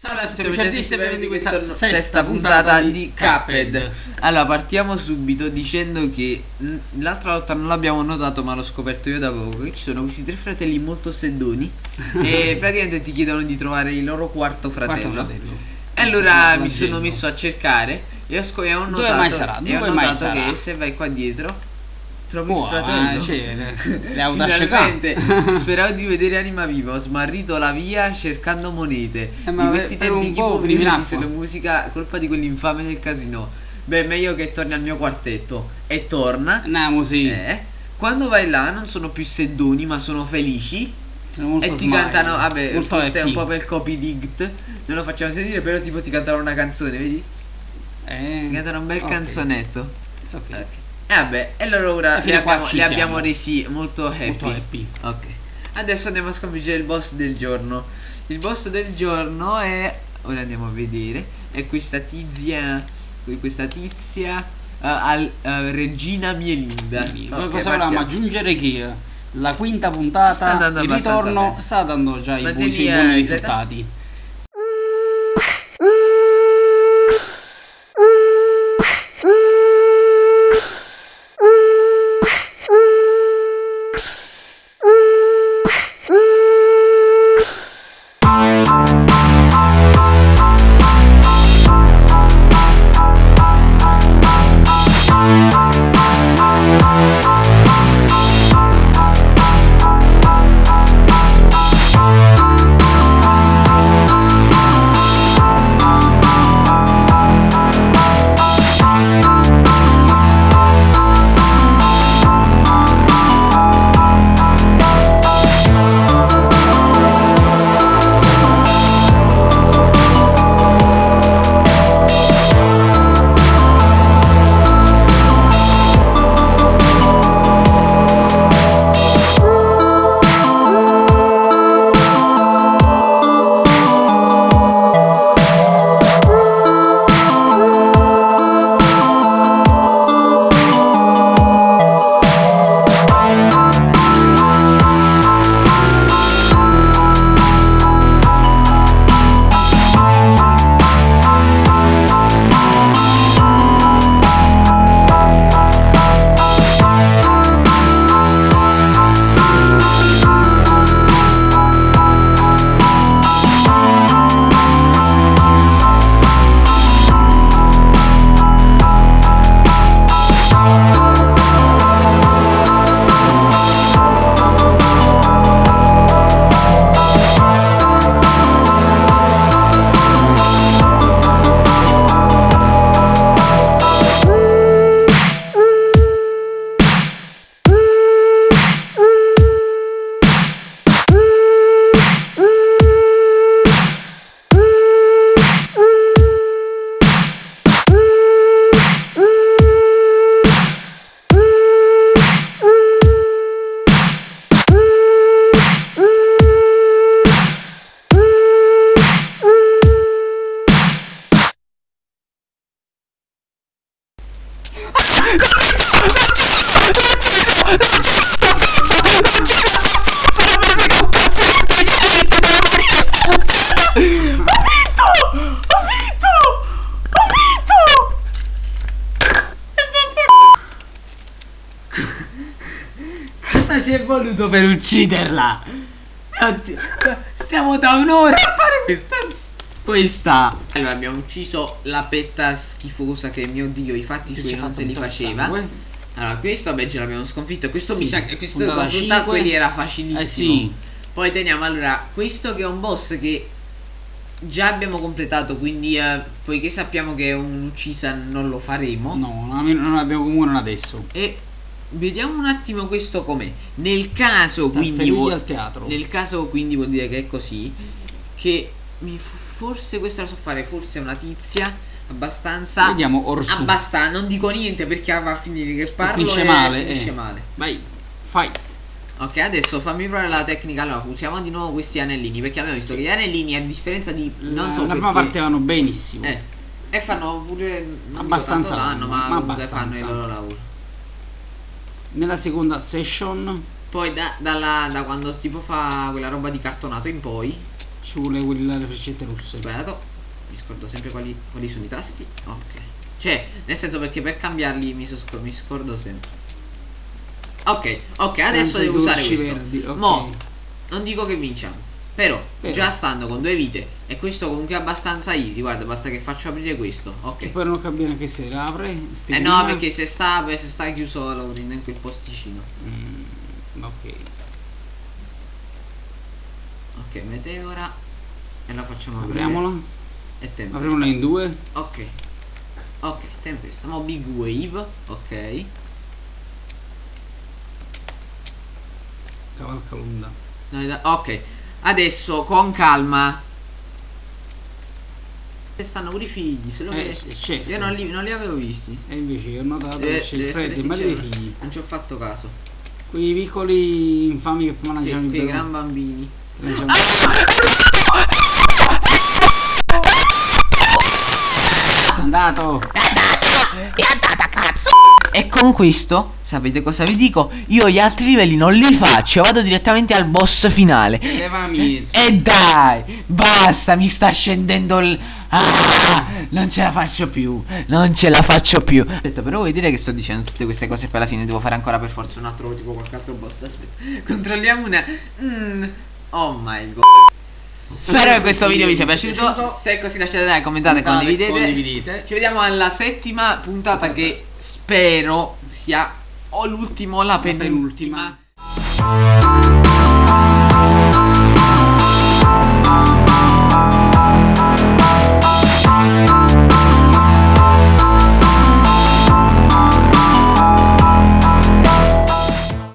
Salve a tutti amici artisti e benvenuti in questa sesta puntata di Cuphead. Allora partiamo subito dicendo che l'altra volta non l'abbiamo notato ma l'ho scoperto io da poco Ci sono questi tre fratelli molto seddoni E praticamente ti chiedono di trovare il loro quarto fratello, Quarto fratello. E allora mi sono messo a cercare E ho, e ho Dove notato, mai sarà? e ho Dove notato che se vai qua dietro Trovi il fratello eh, le-. Finalmente speravo di vedere anima viva Ho smarrito la via cercando monete Eh, Di questi tempi chi può di acqua. solo musica colpa di quell'infame del casino Beh meglio che torni al mio quartetto E torna Andiamo sì. eh, Quando vai là non sono più seddoni ma sono felici Sono molto E ti smile, cantano Vabbè molto forse è un po' per copy dict Non lo facciamo sentire però tipo ti cantano una canzone vedi? Eh, Ti cantano un bel ok. canzonetto It's ok. Ok. E vabbè, e allora ora qua abbiamo, siamo. abbiamo resi molto happy. Molto happy. Ok. Adesso andiamo a sconfiggere il boss del giorno. Il boss del giorno è. Ora andiamo a vedere. È questa tizia. Questa tizia. eh, al, eh, Regina Mielinda. Quindi, Ok, cosa volevamo aggiungere che la quinta puntata Sta andando il abbastanza ritorno bene. sta dando già i buoni, Mantieni, i buoni eh, risultati. Cosa ci è voluto per ucciderla? Oddio, stiamo da un'ora a fare questa questa Allora abbiamo ucciso la petta schifosa che mio dio i fatti suoi non se li faceva. sangue. Allora questo vabbè ce l'abbiamo sconfitto. Questo Sì, mi sa che questo cinque. quelli era facilissimo. Eh sì. Poi teniamo allora questo che è un boss che già abbiamo completato, quindi eh, poiché sappiamo che è un'uccisa non lo faremo. No, non non abbiamo comunque non adesso. E vediamo un attimo questo com'è. Nel caso quindi vuol- nel caso quindi vuol dire che è così che forse questa la so fare, forse è una tizia abbastanza Vediamo Orsu. abbastanza, non dico niente perché va a finire che parlo Finisce e male, finisce eh. male. Vai, fight. Ok, adesso fammi provare la tecnica. Allora, usiamo di nuovo questi anellini. Perché abbiamo visto che gli anellini, a differenza di. Non La- so la perché- parte vanno benissimo. Eh. E fanno pure. Non Abbastanza dico danno, danno, ma, ma comunque fanno il abbastanza. loro lavoro. Nella seconda session Poi da, dalla- da quando tipo fa quella roba di cartonato in poi. ci vuole quelle le freccette rosse. Sbagliato. Mi scordo sempre quali, quali sono i tasti. Ok. Cioè, nel senso perché per cambiarli mi, so mi scordo sempre. Ok, ok, Stanze adesso devo usare questo. verdi, ok. Mo, non dico che vinciamo. Però, Però. già stando con due vite e questo comunque è abbastanza easy, guarda, basta che faccio aprire questo. Ok. E poi non capisco che se la apre. ste Eh no, perché se sta, se sta chiuso Laurin in quel posticino. Mm, ok. Ok, meteora. E la facciamo aprire. Apriamola. E tempesta. Apriamola in due. Ok. Ok, tempesta. Mo big wave. Ok. Cavalca l'onda. Ok. Adesso con calma. E stanno pure i figli. Solo Eh, che certo. io non li, non li avevo visti. E invece io ho notato Deve- che c'è il e male dei sincero. figli. Non ci ho fatto caso. Quei piccoli infami che il che bello. gran bambini. lanciavano- Andato. E con questo, sapete cosa vi dico? Io gli altri livelli non li faccio, vado direttamente al boss finale. E dai, basta, mi sta scendendo il... Ah, non ce la faccio più, non ce la faccio più. Aspetta, però vuoi dire che sto dicendo tutte queste cose e poi alla fine devo fare ancora per forza un altro, tipo qualche altro boss? Aspetta, controlliamo una... Mm, oh my god. Spero che questo video vi sia piaciuto. Se è così lasciate like, commentate, condividete. condividete. Ci vediamo alla settima puntata che spero sia o l'ultima o la penultima.